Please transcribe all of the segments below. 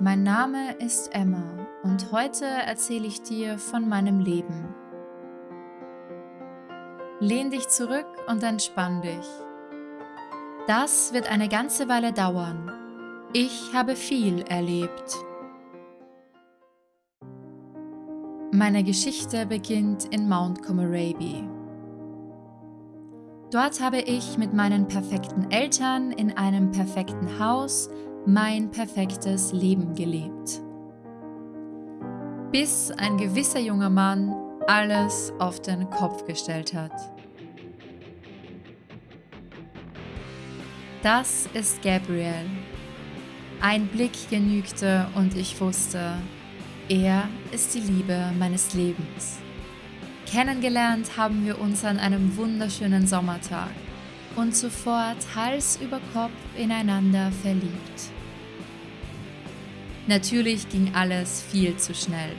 Mein Name ist Emma und heute erzähle ich dir von meinem Leben. Lehn dich zurück und entspann dich. Das wird eine ganze Weile dauern. Ich habe viel erlebt. Meine Geschichte beginnt in Mount Comoraby. Dort habe ich mit meinen perfekten Eltern in einem perfekten Haus mein perfektes Leben gelebt. Bis ein gewisser junger Mann alles auf den Kopf gestellt hat. Das ist Gabriel. Ein Blick genügte und ich wusste, er ist die Liebe meines Lebens. Kennengelernt haben wir uns an einem wunderschönen Sommertag und sofort Hals über Kopf ineinander verliebt. Natürlich ging alles viel zu schnell.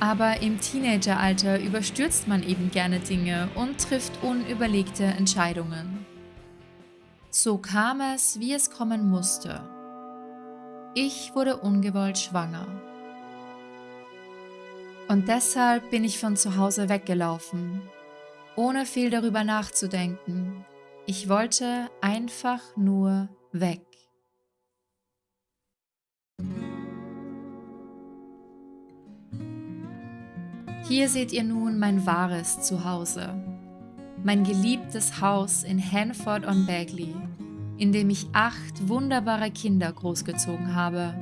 Aber im Teenageralter überstürzt man eben gerne Dinge und trifft unüberlegte Entscheidungen. So kam es, wie es kommen musste. Ich wurde ungewollt schwanger. Und deshalb bin ich von zu Hause weggelaufen, ohne viel darüber nachzudenken. Ich wollte einfach nur weg. Hier seht ihr nun mein wahres Zuhause. Mein geliebtes Haus in Hanford-on-Bagley, in dem ich acht wunderbare Kinder großgezogen habe.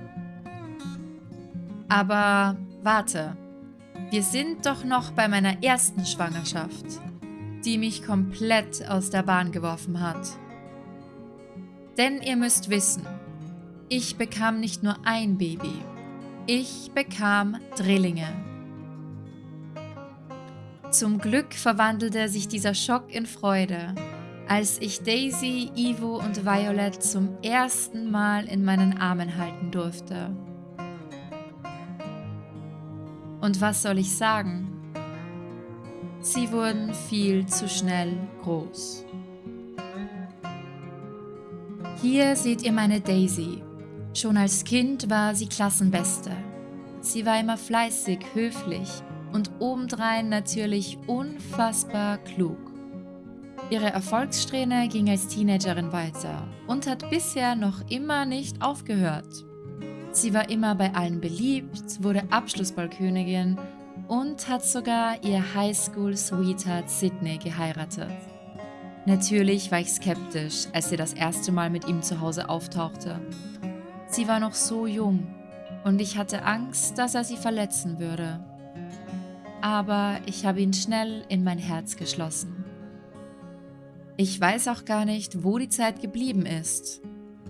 Aber warte, wir sind doch noch bei meiner ersten Schwangerschaft, die mich komplett aus der Bahn geworfen hat. Denn ihr müsst wissen, ich bekam nicht nur ein Baby, ich bekam Drillinge. Zum Glück verwandelte sich dieser Schock in Freude, als ich Daisy, Ivo und Violet zum ersten Mal in meinen Armen halten durfte. Und was soll ich sagen? Sie wurden viel zu schnell groß. Hier seht ihr meine Daisy. Schon als Kind war sie Klassenbeste. Sie war immer fleißig, höflich und obendrein natürlich unfassbar klug. Ihre Erfolgssträhne ging als Teenagerin weiter und hat bisher noch immer nicht aufgehört. Sie war immer bei allen beliebt, wurde Abschlussballkönigin und hat sogar ihr Highschool-Sweetheart Sydney geheiratet. Natürlich war ich skeptisch, als sie das erste Mal mit ihm zu Hause auftauchte. Sie war noch so jung und ich hatte Angst, dass er sie verletzen würde. Aber ich habe ihn schnell in mein Herz geschlossen. Ich weiß auch gar nicht, wo die Zeit geblieben ist.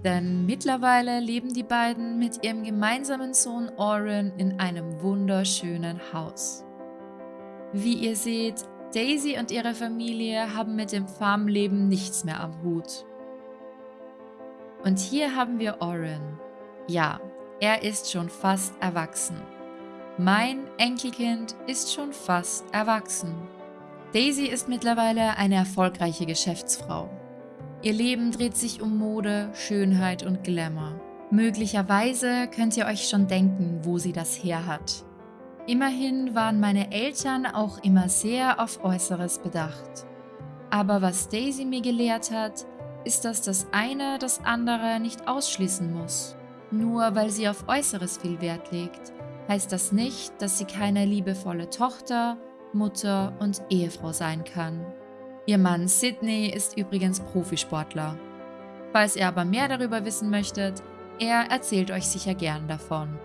Denn mittlerweile leben die beiden mit ihrem gemeinsamen Sohn Oren in einem wunderschönen Haus. Wie ihr seht, Daisy und ihre Familie haben mit dem Farmleben nichts mehr am Hut. Und hier haben wir Oren. Ja, er ist schon fast erwachsen. Mein Enkelkind ist schon fast erwachsen. Daisy ist mittlerweile eine erfolgreiche Geschäftsfrau. Ihr Leben dreht sich um Mode, Schönheit und Glamour. Möglicherweise könnt ihr euch schon denken, wo sie das her hat. Immerhin waren meine Eltern auch immer sehr auf Äußeres bedacht. Aber was Daisy mir gelehrt hat, ist, dass das eine das andere nicht ausschließen muss. Nur weil sie auf Äußeres viel Wert legt, heißt das nicht, dass sie keine liebevolle Tochter, Mutter und Ehefrau sein kann. Ihr Mann Sidney ist übrigens Profisportler. Falls ihr aber mehr darüber wissen möchtet, er erzählt euch sicher gern davon.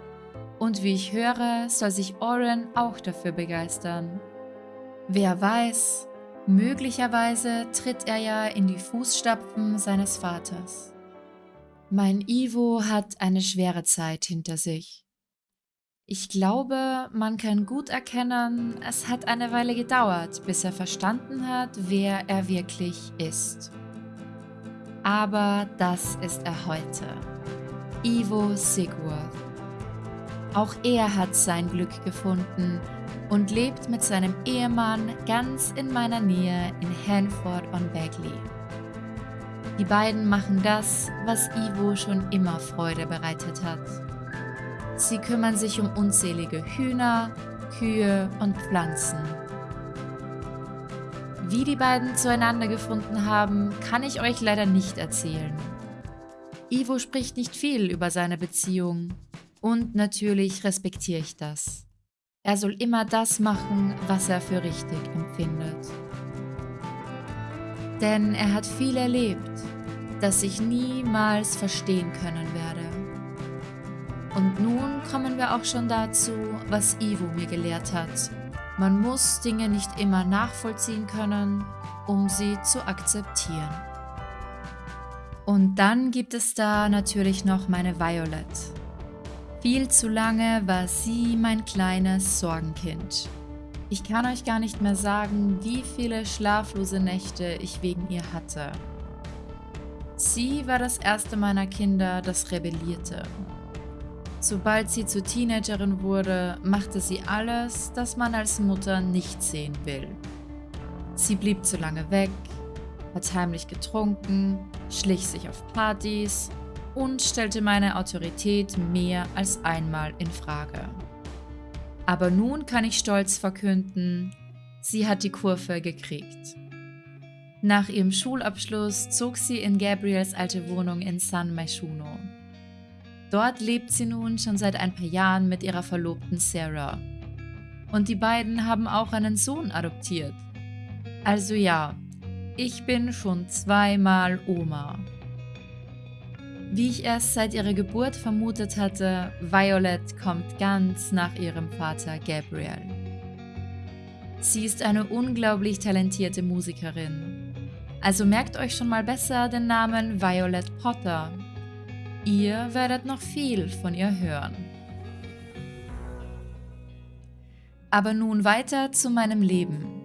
Und wie ich höre, soll sich Oren auch dafür begeistern. Wer weiß, möglicherweise tritt er ja in die Fußstapfen seines Vaters. Mein Ivo hat eine schwere Zeit hinter sich. Ich glaube, man kann gut erkennen, es hat eine Weile gedauert, bis er verstanden hat, wer er wirklich ist. Aber das ist er heute. Ivo Sigurd. Auch er hat sein Glück gefunden und lebt mit seinem Ehemann ganz in meiner Nähe in Hanford on Bagley. Die beiden machen das, was Ivo schon immer Freude bereitet hat. Sie kümmern sich um unzählige Hühner, Kühe und Pflanzen. Wie die beiden zueinander gefunden haben, kann ich euch leider nicht erzählen. Ivo spricht nicht viel über seine Beziehung und natürlich respektiere ich das. Er soll immer das machen, was er für richtig empfindet. Denn er hat viel erlebt, das ich niemals verstehen können. Und nun kommen wir auch schon dazu, was Ivo mir gelehrt hat. Man muss Dinge nicht immer nachvollziehen können, um sie zu akzeptieren. Und dann gibt es da natürlich noch meine Violet. Viel zu lange war sie mein kleines Sorgenkind. Ich kann euch gar nicht mehr sagen, wie viele schlaflose Nächte ich wegen ihr hatte. Sie war das erste meiner Kinder, das rebellierte. Sobald sie zur Teenagerin wurde, machte sie alles, das man als Mutter nicht sehen will. Sie blieb zu lange weg, hat heimlich getrunken, schlich sich auf Partys und stellte meine Autorität mehr als einmal in Frage. Aber nun kann ich stolz verkünden, sie hat die Kurve gekriegt. Nach ihrem Schulabschluss zog sie in Gabriels alte Wohnung in San Myshuno. Dort lebt sie nun schon seit ein paar Jahren mit ihrer Verlobten Sarah. Und die beiden haben auch einen Sohn adoptiert. Also ja, ich bin schon zweimal Oma. Wie ich erst seit ihrer Geburt vermutet hatte, Violet kommt ganz nach ihrem Vater Gabriel. Sie ist eine unglaublich talentierte Musikerin. Also merkt euch schon mal besser den Namen Violet Potter. Ihr werdet noch viel von ihr hören. Aber nun weiter zu meinem Leben.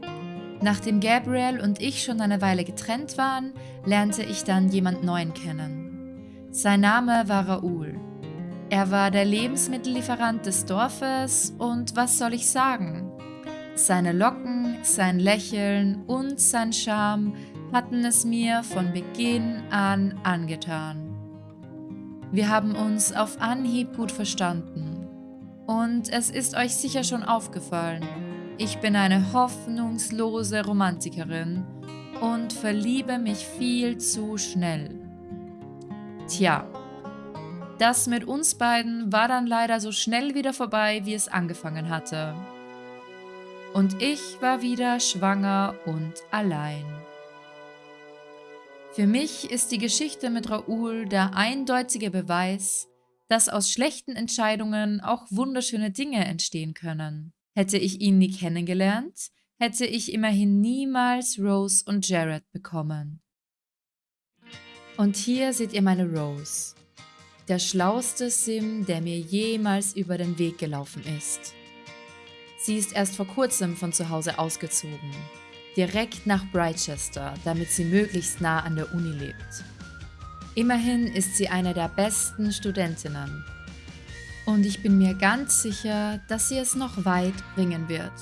Nachdem Gabriel und ich schon eine Weile getrennt waren, lernte ich dann jemand Neuen kennen. Sein Name war Raoul. Er war der Lebensmittellieferant des Dorfes und was soll ich sagen? Seine Locken, sein Lächeln und sein Charme hatten es mir von Beginn an angetan. Wir haben uns auf Anhieb gut verstanden. Und es ist euch sicher schon aufgefallen, ich bin eine hoffnungslose Romantikerin und verliebe mich viel zu schnell. Tja, das mit uns beiden war dann leider so schnell wieder vorbei, wie es angefangen hatte. Und ich war wieder schwanger und allein. Für mich ist die Geschichte mit Raoul der eindeutige Beweis, dass aus schlechten Entscheidungen auch wunderschöne Dinge entstehen können. Hätte ich ihn nie kennengelernt, hätte ich immerhin niemals Rose und Jared bekommen. Und hier seht ihr meine Rose, der schlauste Sim, der mir jemals über den Weg gelaufen ist. Sie ist erst vor kurzem von zu Hause ausgezogen, direkt nach Brightchester, damit sie möglichst nah an der Uni lebt. Immerhin ist sie eine der besten Studentinnen und ich bin mir ganz sicher, dass sie es noch weit bringen wird.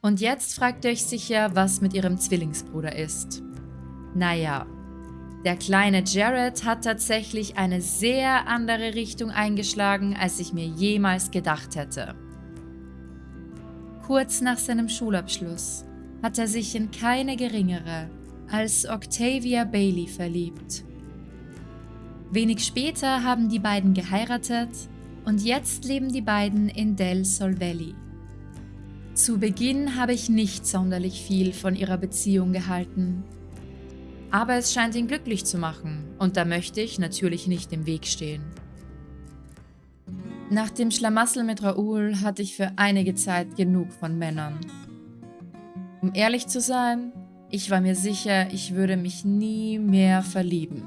Und jetzt fragt ihr euch sicher, was mit ihrem Zwillingsbruder ist. Naja, der kleine Jared hat tatsächlich eine sehr andere Richtung eingeschlagen, als ich mir jemals gedacht hätte. Kurz nach seinem Schulabschluss hat er sich in keine geringere als Octavia Bailey verliebt. Wenig später haben die beiden geheiratet und jetzt leben die beiden in Del Sol Valley. Zu Beginn habe ich nicht sonderlich viel von ihrer Beziehung gehalten. Aber es scheint ihn glücklich zu machen und da möchte ich natürlich nicht im Weg stehen. Nach dem Schlamassel mit Raoul hatte ich für einige Zeit genug von Männern. Um ehrlich zu sein, ich war mir sicher, ich würde mich nie mehr verlieben.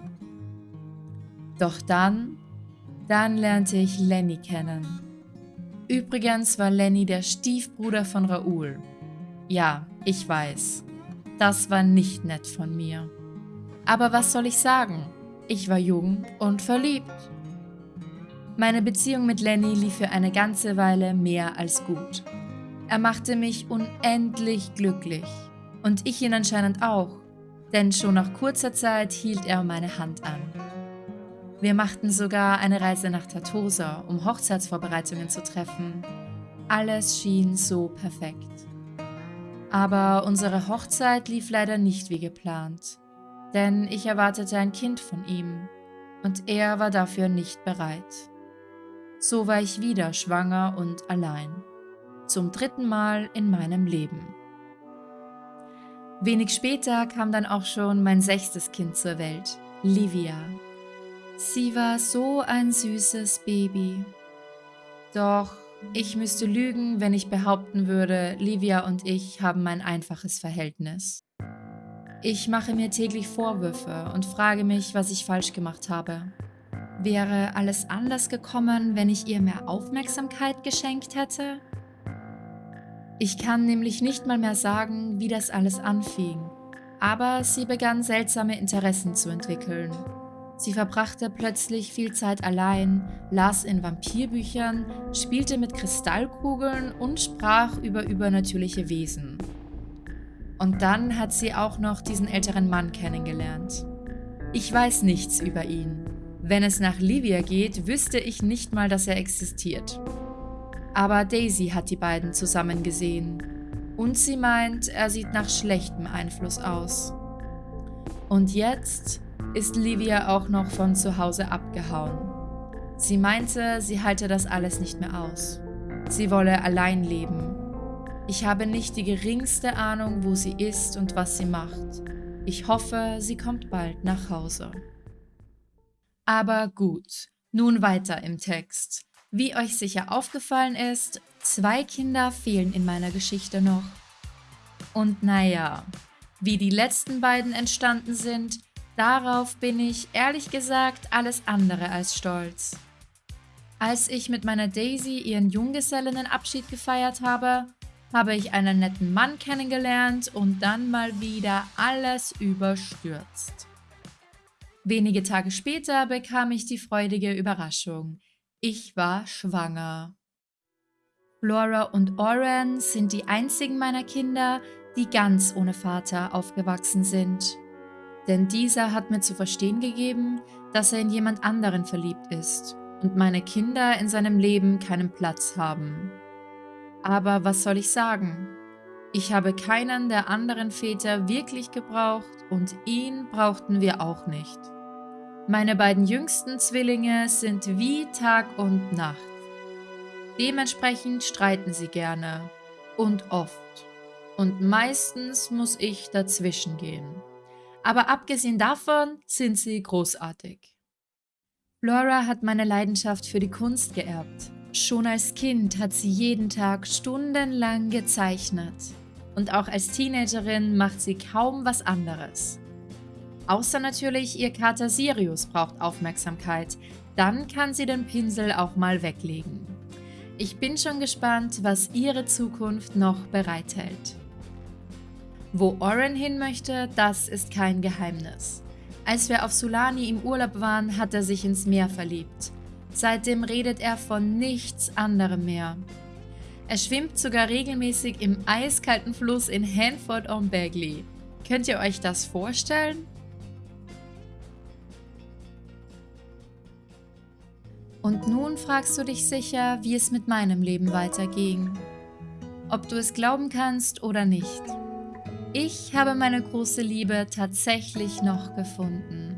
Doch dann, dann lernte ich Lenny kennen. Übrigens war Lenny der Stiefbruder von Raoul. Ja, ich weiß. Das war nicht nett von mir. Aber was soll ich sagen? Ich war jung und verliebt. Meine Beziehung mit Lenny lief für eine ganze Weile mehr als gut. Er machte mich unendlich glücklich. Und ich ihn anscheinend auch. denn schon nach kurzer Zeit hielt er meine Hand an. Wir machten sogar eine Reise nach Tartosa, um Hochzeitsvorbereitungen zu treffen. Alles schien so perfekt. Aber unsere Hochzeit lief leider nicht wie geplant, denn ich erwartete ein Kind von ihm und er war dafür nicht bereit. So war ich wieder schwanger und allein. Zum dritten Mal in meinem Leben. Wenig später kam dann auch schon mein sechstes Kind zur Welt, Livia. Sie war so ein süßes Baby. Doch ich müsste lügen, wenn ich behaupten würde, Livia und ich haben ein einfaches Verhältnis. Ich mache mir täglich Vorwürfe und frage mich, was ich falsch gemacht habe. Wäre alles anders gekommen, wenn ich ihr mehr Aufmerksamkeit geschenkt hätte? Ich kann nämlich nicht mal mehr sagen, wie das alles anfing, aber sie begann seltsame Interessen zu entwickeln. Sie verbrachte plötzlich viel Zeit allein, las in Vampirbüchern, spielte mit Kristallkugeln und sprach über übernatürliche Wesen. Und dann hat sie auch noch diesen älteren Mann kennengelernt. Ich weiß nichts über ihn. Wenn es nach Livia geht, wüsste ich nicht mal, dass er existiert. Aber Daisy hat die beiden zusammen gesehen und sie meint, er sieht nach schlechtem Einfluss aus. Und jetzt ist Livia auch noch von zu Hause abgehauen. Sie meinte, sie halte das alles nicht mehr aus. Sie wolle allein leben. Ich habe nicht die geringste Ahnung, wo sie ist und was sie macht. Ich hoffe, sie kommt bald nach Hause. Aber gut, nun weiter im Text. Wie euch sicher aufgefallen ist, zwei Kinder fehlen in meiner Geschichte noch. Und naja, wie die letzten beiden entstanden sind, darauf bin ich ehrlich gesagt alles andere als stolz. Als ich mit meiner Daisy ihren Junggesellinnenabschied gefeiert habe, habe ich einen netten Mann kennengelernt und dann mal wieder alles überstürzt. Wenige Tage später bekam ich die freudige Überraschung. Ich war schwanger. Laura und Oren sind die einzigen meiner Kinder, die ganz ohne Vater aufgewachsen sind. Denn dieser hat mir zu verstehen gegeben, dass er in jemand anderen verliebt ist und meine Kinder in seinem Leben keinen Platz haben. Aber was soll ich sagen? Ich habe keinen der anderen Väter wirklich gebraucht und ihn brauchten wir auch nicht. Meine beiden jüngsten Zwillinge sind wie Tag und Nacht. Dementsprechend streiten sie gerne und oft. Und meistens muss ich dazwischen gehen. Aber abgesehen davon sind sie großartig. Laura hat meine Leidenschaft für die Kunst geerbt. Schon als Kind hat sie jeden Tag stundenlang gezeichnet. Und auch als Teenagerin macht sie kaum was anderes. Außer natürlich, ihr Kater Sirius braucht Aufmerksamkeit. Dann kann sie den Pinsel auch mal weglegen. Ich bin schon gespannt, was ihre Zukunft noch bereithält. Wo Oren hin möchte, das ist kein Geheimnis. Als wir auf Sulani im Urlaub waren, hat er sich ins Meer verliebt. Seitdem redet er von nichts anderem mehr. Er schwimmt sogar regelmäßig im eiskalten Fluss in Hanford-on-Bagley. Könnt ihr euch das vorstellen? Und nun fragst du dich sicher, wie es mit meinem Leben weiterging. Ob du es glauben kannst oder nicht. Ich habe meine große Liebe tatsächlich noch gefunden.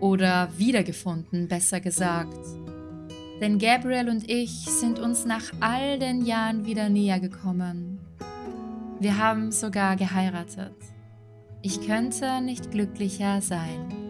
Oder wiedergefunden, besser gesagt. Denn Gabriel und ich sind uns nach all den Jahren wieder näher gekommen. Wir haben sogar geheiratet. Ich könnte nicht glücklicher sein.